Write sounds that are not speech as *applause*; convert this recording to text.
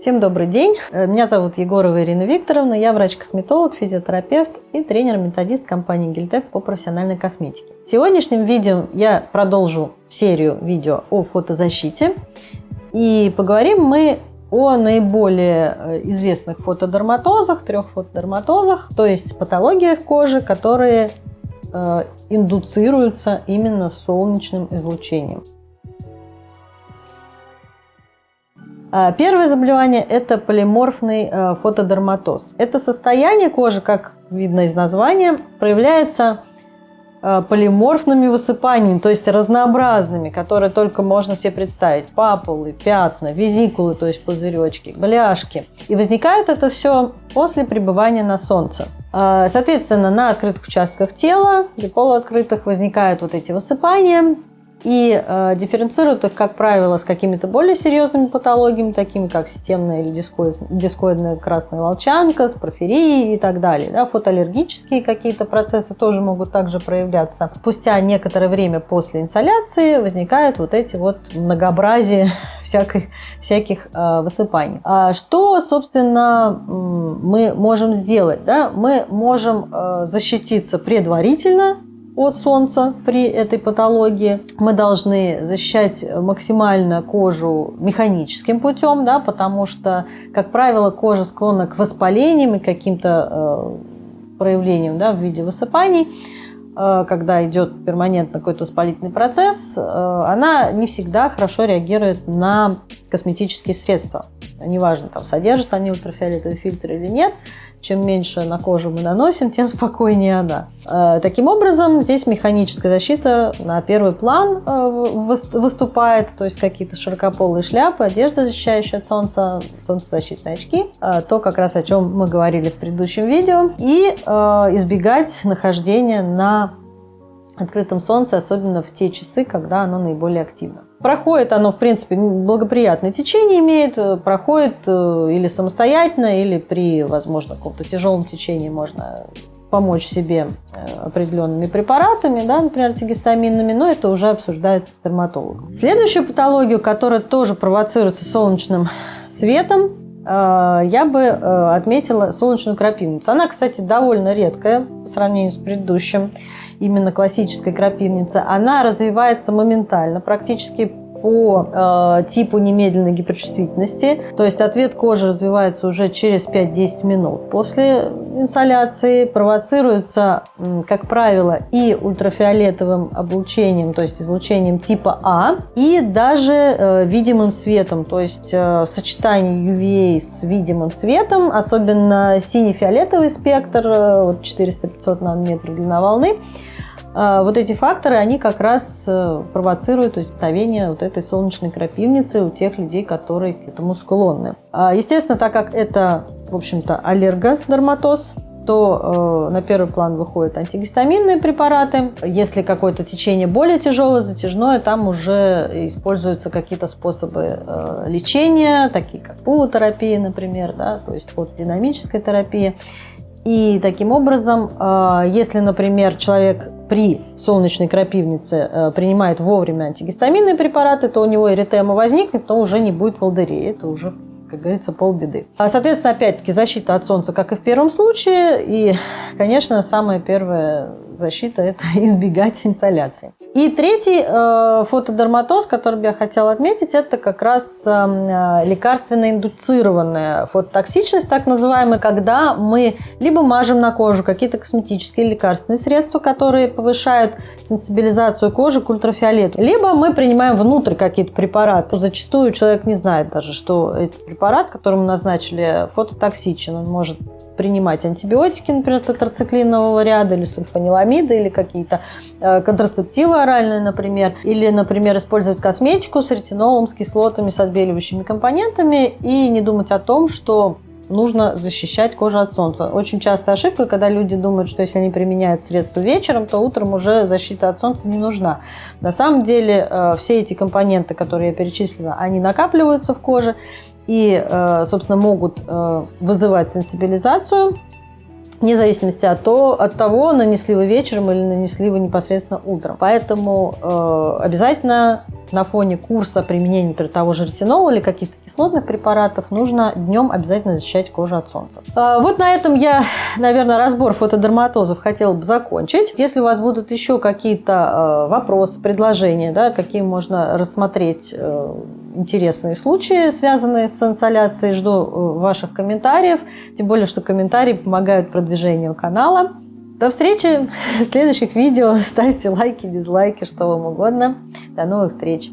Всем добрый день. Э, меня зовут Егорова Ирина Викторовна. Я врач-косметолог, физиотерапевт и тренер-методист компании Гильтек по профессиональной косметике. В сегодняшнем видео я продолжу серию видео о фотозащите. И поговорим мы о наиболее э, известных фотодерматозах, трех фотодерматозах, то есть патологиях кожи, которые э, индуцируются именно солнечным излучением. Первое заболевание – это полиморфный э, фотодерматоз. Это состояние кожи, как видно из названия, проявляется э, полиморфными высыпаниями, то есть разнообразными, которые только можно себе представить. Папулы, пятна, визикулы, то есть пузыречки, бляшки. И возникает это все после пребывания на солнце. А, соответственно, на открытых участках тела, при полуоткрытых возникают вот эти высыпания, и э, дифференцируют их, как правило, с какими-то более серьезными патологиями, такими как системная или дискоидная красная волчанка, с порфирией и так далее. Да, фотоаллергические какие-то процессы тоже могут также проявляться. Спустя некоторое время после инсоляции возникают вот эти вот многообразие *laughs* всяких, всяких э, высыпаний. А что, собственно, мы можем сделать? Да? Мы можем э, защититься предварительно от солнца при этой патологии. Мы должны защищать максимально кожу механическим путем, да, потому что, как правило, кожа склонна к воспалениям и каким-то э, проявлениям да, в виде высыпаний э, когда идет перманентно какой-то воспалительный процесс, э, она не всегда хорошо реагирует на косметические средства. Неважно, там, содержат они ультрафиолетовый фильтр или нет, чем меньше на кожу мы наносим, тем спокойнее она. Э, таким образом, здесь механическая защита на первый план э, выступает, то есть какие-то широкополые шляпы, одежда, защищающая от солнца, солнцезащитные очки, э, то как раз о чем мы говорили в предыдущем видео, и избегать нахождения на открытом солнце, особенно в те часы, когда оно наиболее активно. Проходит оно, в принципе, благоприятное течение имеет, э, проходит э, или самостоятельно, или при, возможно, каком-то тяжелом течении можно помочь себе э, определенными препаратами, да, например, антигистаминными, но это уже обсуждается с дерматологом. Следующую патологию, которая тоже провоцируется солнечным светом, я бы отметила солнечную крапивницу. Она, кстати, довольно редкая по сравнению с предыдущим именно классической крапивницы, она развивается моментально, практически по э, типу немедленной гиперчувствительности. То есть ответ кожи развивается уже через 5-10 минут. После инсоляции провоцируется, как правило, и ультрафиолетовым облучением, то есть излучением типа А, и даже э, видимым светом, то есть э, сочетание UVA с видимым светом, особенно синий-фиолетовый спектр, э, вот 400-500 нанометров длина волны, вот эти факторы, они как раз э, провоцируют возникновение вот этой солнечной крапивницы у тех людей, которые к этому склонны. А, естественно, так как это, в общем-то, аллергодерматоз, то э, на первый план выходят антигистаминные препараты. Если какое-то течение более тяжелое, затяжное, там уже используются какие-то способы э, лечения, такие как пулотерапия, например, да, то есть вот динамическая терапия. И таким образом, а, если, например, человек при солнечной крапивнице э, принимает вовремя антигистаминные препараты, то у него эритема возникнет, то уже не будет волдырей. Это уже как говорится, полбеды. А, соответственно, опять-таки, защита от солнца, как и в первом случае. И, конечно, самая первая защита – это *laughs* избегать инсоляции. И третий э, фотодерматоз, который я хотела отметить, это как раз э, лекарственно-индуцированная фототоксичность, так называемая, когда мы либо мажем на кожу какие-то косметические лекарственные средства, которые повышают сенсибилизацию кожи к ультрафиолету, либо мы принимаем внутрь какие-то препараты. Зачастую человек не знает даже, что этот препарат, которому назначили, фототоксичен. Он может принимать антибиотики, например, тетрациклинового ряда или сульфаниламиды, или какие-то э, контрацептивы оральные, например, или, например, использовать косметику с ретинолом, с кислотами, с отбеливающими компонентами и не думать о том, что нужно защищать кожу от солнца. Очень часто ошибка, когда люди думают, что если они применяют средства вечером, то утром уже защита от солнца не нужна. На самом деле э, все эти компоненты, которые я перечислила, они накапливаются в коже, и, э, собственно, могут э, вызывать сенсибилизацию вне зависимости от, то, от того, нанесли вы вечером или нанесли вы непосредственно утром. Поэтому э, обязательно на фоне курса применения, например, того же ретинола или каких-то кислотных препаратов нужно днем обязательно защищать кожу от солнца. Вот на этом я, наверное, разбор фотодерматозов хотела бы закончить. Если у вас будут еще какие-то вопросы, предложения, да, какие можно рассмотреть интересные случаи, связанные с инсоляцией, жду э, ваших комментариев. Тем более, что комментарии помогают продвижению канала. До встречи *laughs* в следующих видео. Ставьте лайки, дизлайки, что вам угодно. До новых встреч!